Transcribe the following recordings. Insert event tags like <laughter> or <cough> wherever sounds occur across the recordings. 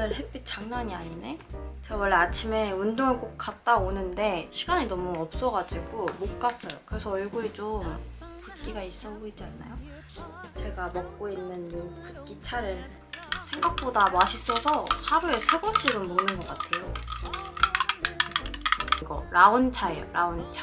오늘 햇빛 장난이 아니네? 제가 원래 아침에 운동을 꼭 갔다 오는데 시간이 너무 없어가지고 못 갔어요. 그래서 얼굴이 좀 붓기가 있어 보이지 않나요? 제가 먹고 있는 이 붓기 차를 생각보다 맛있어서 하루에 세 번씩은 먹는 것 같아요. 이거 라온차예요, 라온차.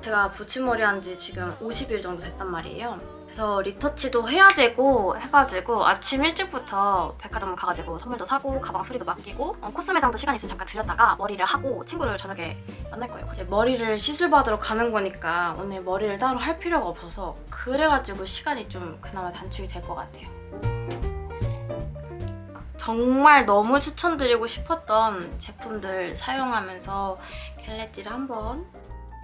제가 붙임머리 한 지 지금 50일 정도 됐단 말이에요. 그래서 리터치도 해야 되고 해가지고 아침 일찍부터 백화점 가가지고 선물도 사고 가방 수리도 맡기고 어, 코스 매장도 시간 있으면 잠깐 들렸다가 머리를 하고 친구를 저녁에 만날 거예요. 이제 머리를 시술 받으러 가는 거니까 오늘 머리를 따로 할 필요가 없어서 그래가지고 시간이 좀 그나마 단축이 될 것 같아요. 정말 너무 추천드리고 싶었던 제품들 사용하면서 겟레디를 한번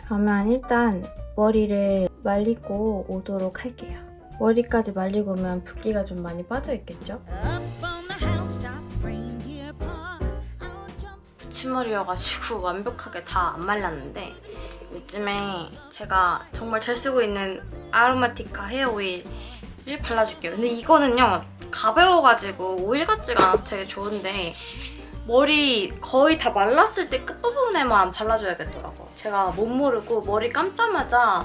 그러면 일단 머리를 말리고 오도록 할게요. 머리까지 말리고 오면 붓기가 좀 많이 빠져있겠죠? 붙임머리여가지고 완벽하게 다 안 말랐는데 요즘에 제가 정말 잘 쓰고 있는 아로마티카 헤어 오일을 발라줄게요. 근데 이거는요 가벼워가지고 오일 같지가 않아서 되게 좋은데 머리 거의 다 말랐을 때 끝부분에만 발라줘야겠더라고. 제가 못 모르고 머리 감자마자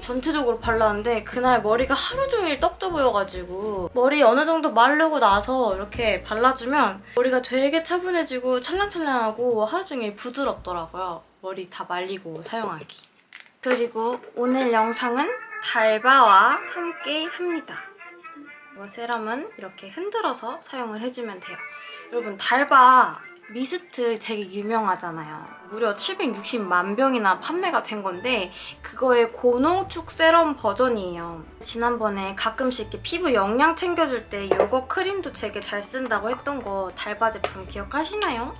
전체적으로 발랐는데 그날 머리가 하루 종일 떡져 보여가지고 머리 어느 정도 마르고 나서 이렇게 발라주면 머리가 되게 차분해지고 찰랑찰랑하고 하루 종일 부드럽더라고요. 머리 다 말리고 사용하기. 그리고 오늘 영상은 달바와 함께 합니다. 이거 세럼은 이렇게 흔들어서 사용을 해주면 돼요. 여러분 달바 미스트 되게 유명하잖아요. 무려 760만 병이나 판매가 된 건데 그거의 고농축 세럼 버전이에요. 지난번에 가끔씩 이렇게 피부 영양 챙겨줄 때 이거 크림도 되게 잘 쓴다고 했던 거 달바 제품 기억하시나요?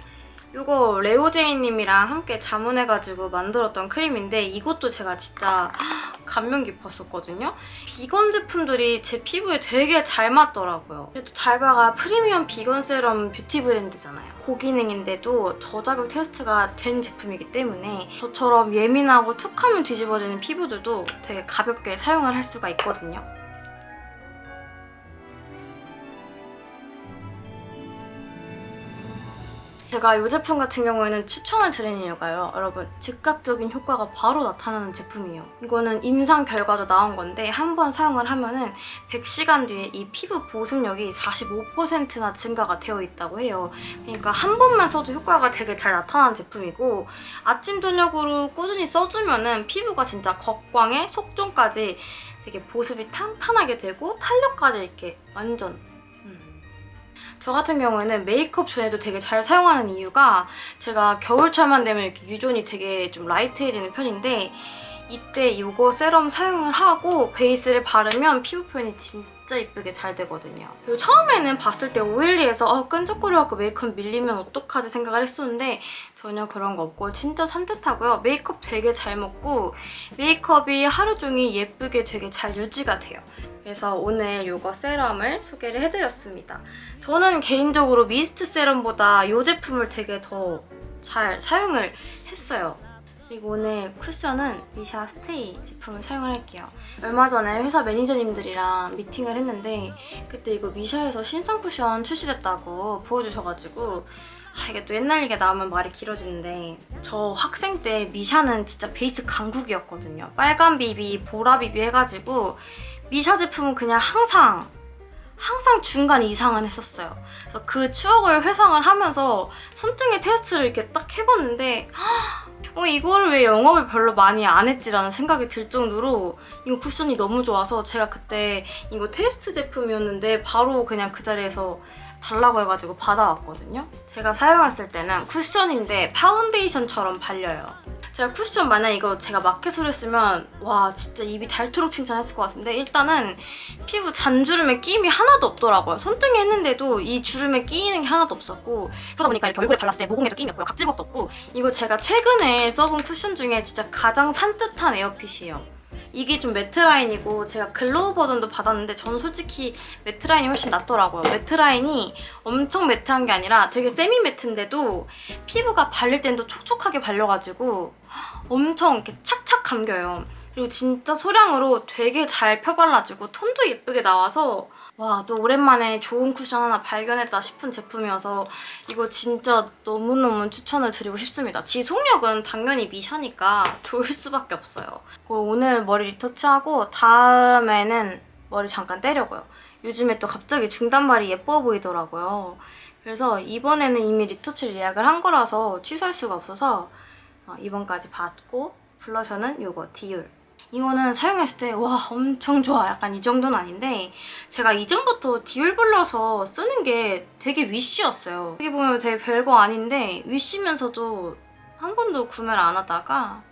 이거 레오제이님이랑 함께 자문해가지고 만들었던 크림인데 이것도 제가 진짜 <gasps> 감명 깊었었거든요. 비건 제품들이 제 피부에 되게 잘 맞더라고요. 그래도 달바가 프리미엄 비건 세럼 뷰티 브랜드잖아요. 고기능인데도 저자극 테스트가 된 제품이기 때문에 저처럼 예민하고 툭하면 뒤집어지는 피부들도 되게 가볍게 사용을 할 수가 있거든요. 제가 이 제품 같은 경우에는 추천을 드리는 이유가요. 여러분 즉각적인 효과가 바로 나타나는 제품이에요. 이거는 임상 결과도 나온 건데 한 번 사용을 하면 은 100시간 뒤에 이 피부 보습력이 45%나 증가가 되어 있다고 해요. 그러니까 한 번만 써도 효과가 되게 잘 나타나는 제품이고 아침 저녁으로 꾸준히 써주면 은 피부가 진짜 겉광에 속존까지 되게 보습이 탄탄하게 되고 탄력까지 이렇게 완전 저 같은 경우에는 메이크업 전에도 되게 잘 사용하는 이유가 제가 겨울철만 되면 이렇게 유존이 되게 좀 라이트해지는 편인데 이때 이거 세럼 사용을 하고 베이스를 바르면 피부 표현이 진짜 이쁘게 잘 되거든요. 그리고 처음에는 봤을 때 오일리해서 어, 끈적거려갖고 메이크업 밀리면 어떡하지 생각을 했었는데 전혀 그런 거 없고 진짜 산뜻하고요. 메이크업 되게 잘 먹고 메이크업이 하루 종일 예쁘게 되게 잘 유지가 돼요. 그래서 오늘 이거 세럼을 소개를 해드렸습니다. 저는 개인적으로 미스트 세럼보다 이 제품을 되게 더 잘 사용을 했어요. 그리고 오늘 쿠션은 미샤 스테이 제품을 사용을 할게요. 얼마 전에 회사 매니저님들이랑 미팅을 했는데 그때 이거 미샤에서 신상 쿠션 출시됐다고 보여주셔가지고 아, 이게 또 옛날 얘기 나오면 말이 길어지는데 저 학생 때 미샤는 진짜 베이스 강국이었거든요. 빨간 비비, 보라 비비 해가지고 미샤 제품은 그냥 항상 항상 중간 이상은 했었어요. 그래서 그 추억을 회상을 하면서 손등에 테스트를 이렇게 딱 해봤는데 어, 이거를 왜 영업을 별로 많이 안 했지라는 생각이 들 정도로 이거 쿠션이 너무 좋아서 제가 그때 이거 테스트 제품이었는데 바로 그냥 그 자리에서 달라고 해가지고 받아왔거든요. 제가 사용했을 때는 쿠션인데 파운데이션처럼 발려요. 제가 쿠션 만약 이거 제가 마켓으로 했으면 와 진짜 입이 닳도록 칭찬했을 것 같은데 일단은 피부 잔주름에 끼임이 하나도 없더라고요. 손등에 했는데도 이 주름에 끼이는 게 하나도 없었고 그러다 보니까 이렇게 얼굴에 발랐을 때 모공에도 끼임이 없고요. 각질곡도 없고 이거 제가 최근에 써본 쿠션 중에 진짜 가장 산뜻한 air fit이에요. 이게 좀 matte 라인이고 제가 glow 버전도 받았는데 저는 솔직히 matte 라인이 훨씬 낫더라고요. matte 라인이 엄청 matte한 게 아니라 되게 semi matte인데도 피부가 발릴 땐 또 촉촉하게 발려가지고 엄청 이렇게 착착 감겨요. 그리고 진짜 소량으로 되게 잘 펴발라지고 톤도 예쁘게 나와서 와 또 오랜만에 좋은 쿠션 하나 발견했다 싶은 제품이어서 이거 진짜 너무너무 추천을 드리고 싶습니다. 지속력은 당연히 미샤니까 좋을 수밖에 없어요. 그리고 오늘 머리 리터치하고 다음에는 머리 잠깐 떼려고요. 요즘에 또 갑자기 중단발이 예뻐 보이더라고요. 그래서 이번에는 이미 리터치를 예약을 한 거라서 취소할 수가 없어서 어, 이번까지 받고 블러셔는 이거 디올 이거는 사용했을 때 와 엄청 좋아 약간 이 정도는 아닌데 제가 이전부터 디올 블러셔 쓰는 게 되게 wish였어요 어떻게 보면 되게 별거 아닌데 wish면서도 한 번도 구매를 안 하다가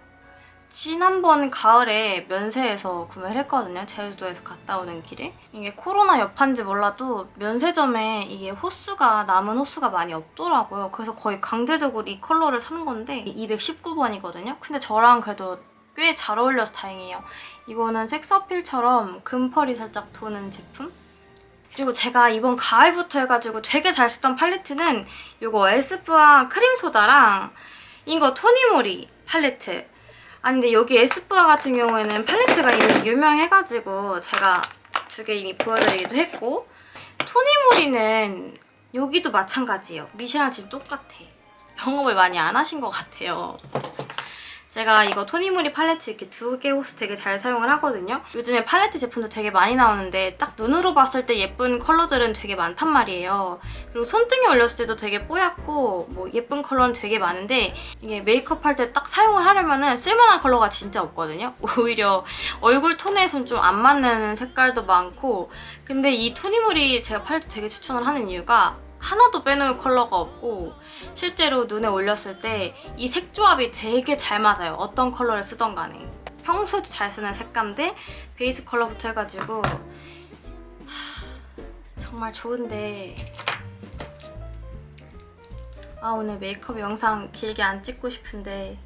지난번 가을에 면세에서 구매를 했거든요. 제주도에서 갔다 오는 길에. 이게 코로나 여파인지 몰라도 면세점에 이게 호수가 남은 호수가 많이 없더라고요. 그래서 거의 강제적으로 이 컬러를 사는 건데 219번이거든요. 근데 저랑 그래도 꽤 잘 어울려서 다행이에요. 이거는 섹스어필처럼 금펄이 살짝 도는 제품? 그리고 제가 이번 가을부터 해가지고 되게 잘 쓰던 팔레트는 이거 에스쁘아 크림소다랑 이거 토니모리 팔레트 아니 근데 여기 에스쁘아 같은 경우에는 팔레트가 이미 유명해가지고 제가 두 개 이미 보여드리기도 했고 토니모리는 여기도 마찬가지예요. 미시랑 지금 똑같아. 영업을 많이 안 하신 것 같아요. 제가 이거 토니모리 팔레트 이렇게 두 개 호수 되게 잘 사용을 하거든요. 요즘에 팔레트 제품도 되게 많이 나오는데 딱 눈으로 봤을 때 예쁜 컬러들은 되게 많단 말이에요. 그리고 손등에 올렸을 때도 되게 뽀얗고 뭐 예쁜 컬러는 되게 많은데 이게 메이크업 할 때 딱 사용을 하려면 은 쓸만한 컬러가 진짜 없거든요. <laughs> 오히려 얼굴 톤에선 좀 안 맞는 색깔도 많고 근데 이 토니모리 제가 팔레트 되게 추천을 하는 이유가 하나도 빼놓을 컬러가 없고 실제로 눈에 올렸을 때 이 색 조합이 되게 잘 맞아요. 어떤 컬러를 쓰던 간에. 평소에도 잘 쓰는 색감들 베이스 컬러부터 해가지고 하, 정말 좋은데 아 오늘 메이크업 영상 길게 안 찍고 싶은데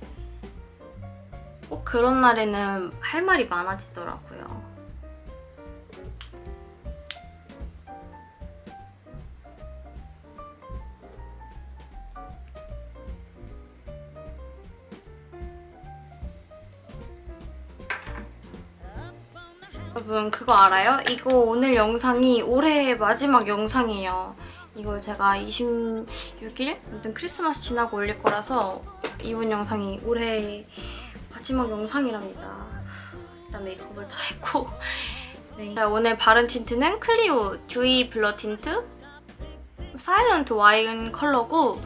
꼭 그런 날에는 할 말이 많아지더라고요. 여러분 그거 알아요? 이거 오늘 영상이 올해 마지막 영상이에요. 이걸 제가 26일? 아무튼 크리스마스 지나고 올릴 거라서 이번 영상이 올해 마지막 영상이랍니다. 일단 메이크업을 다 했고 <laughs> 네. 오늘 바른 틴트는 클리오 듀이 블러 틴트 사일런트 와인 컬러고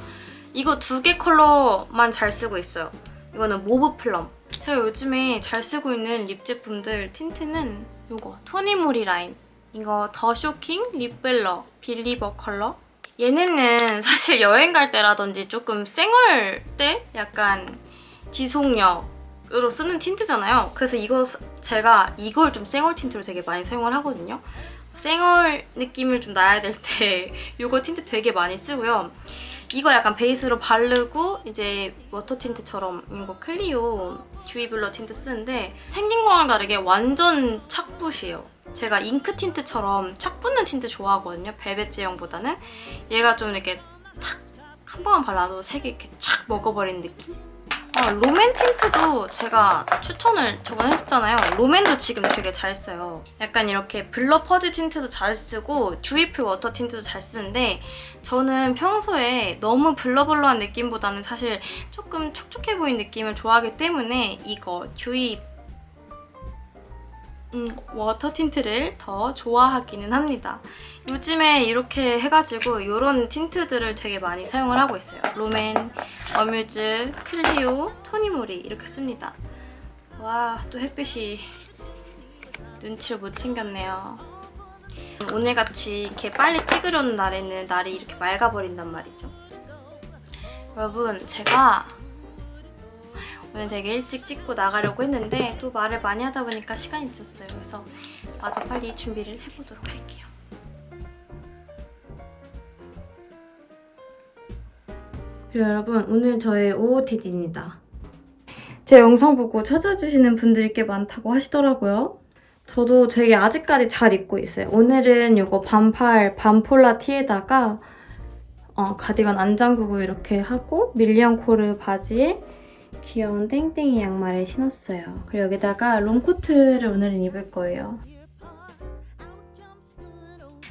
이거 두 개 컬러만 잘 쓰고 있어요. 이거는 모브 플럼 제가 요즘에 잘 쓰고 있는 립 제품들 틴트는 이거 토니모리 라인 이거 더 쇼킹 립블러 빌리버 컬러 얘네는 <laughs> 사실 여행 갈 때라든지 조금 쌩얼 때 약간 지속력으로 쓰는 틴트잖아요. 그래서 이거 제가 이걸 좀 쌩얼 틴트로 되게 많이 사용을 하거든요. 쌩얼 느낌을 좀 나야 될 때 <laughs> 이거 틴트 되게 많이 쓰고요. 이거 약간 베이스로 바르고 이제 워터 틴트처럼 이거 클리오 듀이 블러 틴트 쓰는데 생긴 거랑 다르게 완전 착붙이에요. 제가 잉크 틴트처럼 착 붙는 틴트 좋아하거든요. 벨벳 제형보다는. 얘가 좀 이렇게 탁 한 번만 발라도 색이 이렇게 착 먹어버린 느낌? 아, 롬앤 틴트도 제가 추천을 저번에 했었잖아요. 롬앤도 지금 되게 잘 써요. 약간 이렇게 블러 퍼지 틴트도 잘 쓰고 듀이풀 워터 틴트도 잘 쓰는데 저는 평소에 너무 blur blur한 느낌보다는 사실 조금 촉촉해 보이는 느낌을 좋아하기 때문에 이거 듀이 음, 워터 틴트를 더 좋아하기는 합니다. 요즘에 이렇게 해가지고 이런 틴트들을 되게 많이 사용을 하고 있어요. 롬앤, 어뮤즈, 클리오, 토니모리 이렇게 씁니다. 와, 또 햇빛이 눈치를 못 챙겼네요. 오늘같이 이렇게 빨리 찍으려는 날에는 날이 이렇게 맑아버린단 말이죠. 여러분, 제가 오늘 되게 일찍 찍고 나가려고 했는데 또 말을 많이 하다 보니까 시간이 늦었어요. 그래서 마저 빨리 준비를 해보도록 할게요. 그리고 여러분 오늘 저의 OOTD입니다. 제 영상 보고 찾아주시는 분들이 꽤 많다고 하시더라고요. 저도 되게 아직까지 잘 입고 있어요. 오늘은 이거 반팔 반폴라 티에다가 어, 가디건 안 잠그고 이렇게 하고 밀리언 코르 바지에 귀여운 땡땡이 양말을 신었어요. 그리고 여기다가 롱코트를 오늘은 입을 거예요.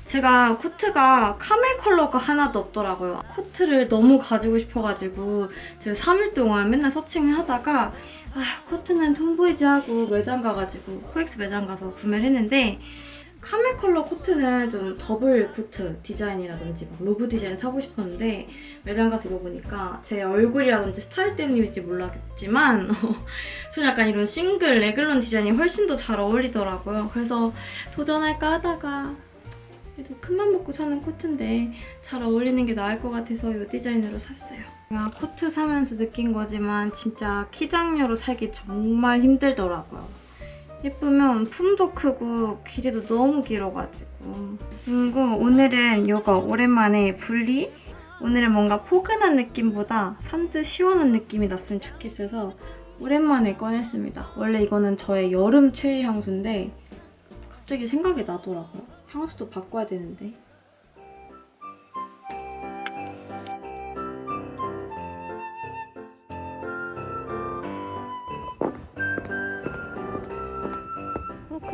제가 코트가 카멜 컬러가 하나도 없더라고요. 코트를 너무 가지고 싶어가지고 제가 3일 동안 맨날 searching을 하다가 아, 코트는 톰보이지 하고 매장 가가지고 코엑스 매장 가서 구매를 했는데 카멜 컬러 코트는 좀 더블 코트 디자인이라든지 막 로브 디자인 사고 싶었는데 매장 가서 입어보니까 제 얼굴이라든지 스타일 때문인지 몰라겠지만 저는 <laughs> 약간 이런 싱글 래글런 디자인이 훨씬 더 잘 어울리더라고요. 그래서 도전할까 하다가 그래도 큰맘 먹고 사는 코트인데 잘 어울리는 게 나을 것 같아서 이 디자인으로 샀어요. 제가 코트 사면서 느낀 거지만 진짜 키장녀로 살기 정말 힘들더라고요. 예쁘면 품도 크고 길이도 너무 길어가지고 그리고 오늘은 이거 오랜만에 분리 오늘은 뭔가 포근한 느낌보다 산뜻 시원한 느낌이 났으면 좋겠어서 오랜만에 꺼냈습니다. 원래 이거는 저의 여름 최애 향수인데 갑자기 생각이 나더라고요. 향수도 바꿔야 되는데.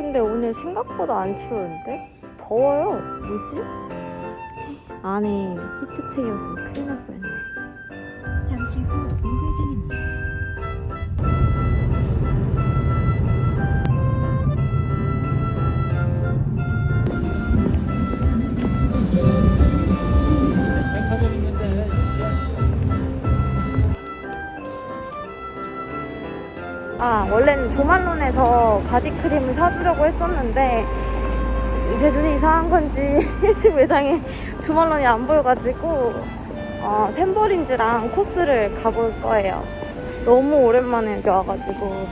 근데 오늘 생각보다 안 추운데? 더워요. 뭐지? 안에 히트텍이었으면 큰일 날 뻔했네. 아 원래는 조말론에서 바디크림을 사주려고 했었는데 제 눈이 이상한 건지 <laughs> 1층 매장에 조말론이 안 보여가지고 어, 템버린즈랑 코스를 가볼 거예요. 너무 오랜만에 여기 와가지고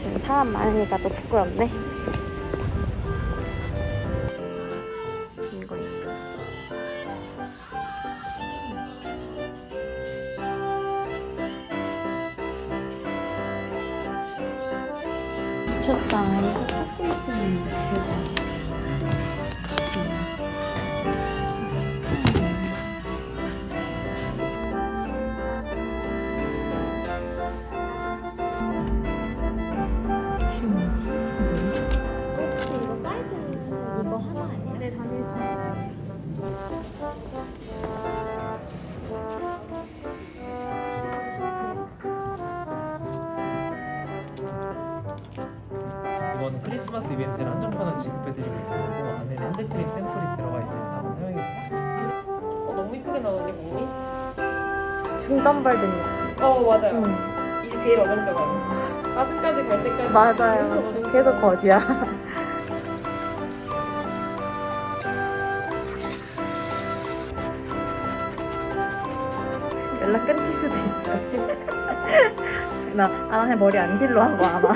지금 사람 많으니까 또 부끄럽네 미쳤다. 이거 찾고 있었는데 크리스마스 이벤트를 한정판을 지급해드리고 있는 거고 안에 핸드크림 샘플이 들어가 있으니까 한번 사용해보세요 어, 너무 이쁘게 나오는데 몸이? 중단발된 느낌. 어 맞아요. 응. 이게 제일 어정쩡한. 가슴까지 갈 때까지. 맞아요. 계속 거지야. <laughs> 연락 끊길 수도 있어요. <laughs> 나, 아, 그냥 머리 안 길러 하고 아마.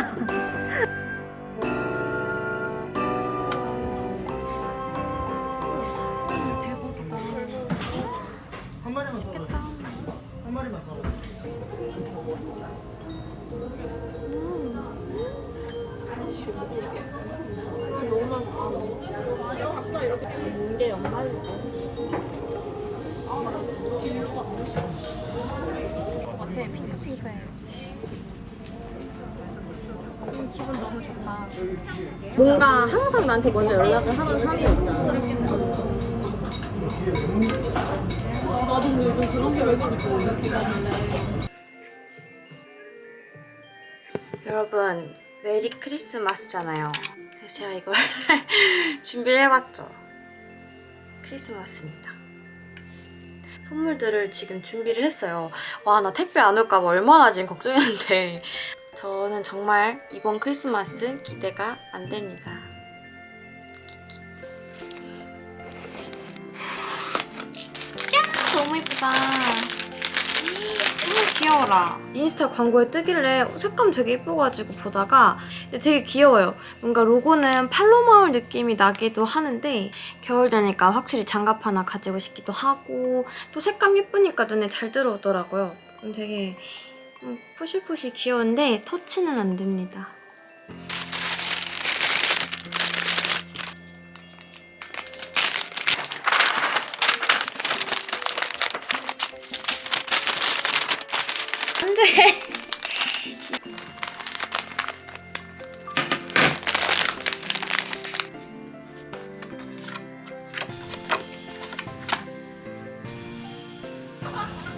뭔가 항상 나한테 먼저 연락을 하는 사람이 있잖아. 여러분 메리 크리스마스잖아요. 제가 이걸 <laughs> 준비를 해봤죠. 크리스마스입니다. 선물들을 지금 준비를 했어요. 와 나 택배 안 올까 봐 얼마나 지금 걱정했는데 <laughs> 저는 정말 이번 크리스마스 기대가 안 됩니다. 야, 너무 예쁘다. 귀여워라. 인스타 광고에 뜨길래 색감 되게 예뻐가지고 보다가 근데 되게 귀여워요. 뭔가 로고는 팔로마울 느낌이 나기도 하는데 겨울 되니까 확실히 장갑 하나 가지고 싶기도 하고 또 색감 예쁘니까 눈에 잘 들어오더라고요. 되게 음, 푸실푸실 귀여운데 터치는 안 됩니다. 돼!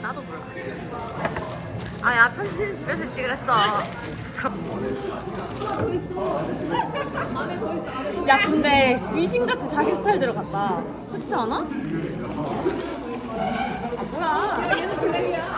나도 몰라. 아야 편지는 집에서 찍으랬어. 야 근데 귀신같이 자기 스타일대로 갔다 그렇지 않아? 아 뭐야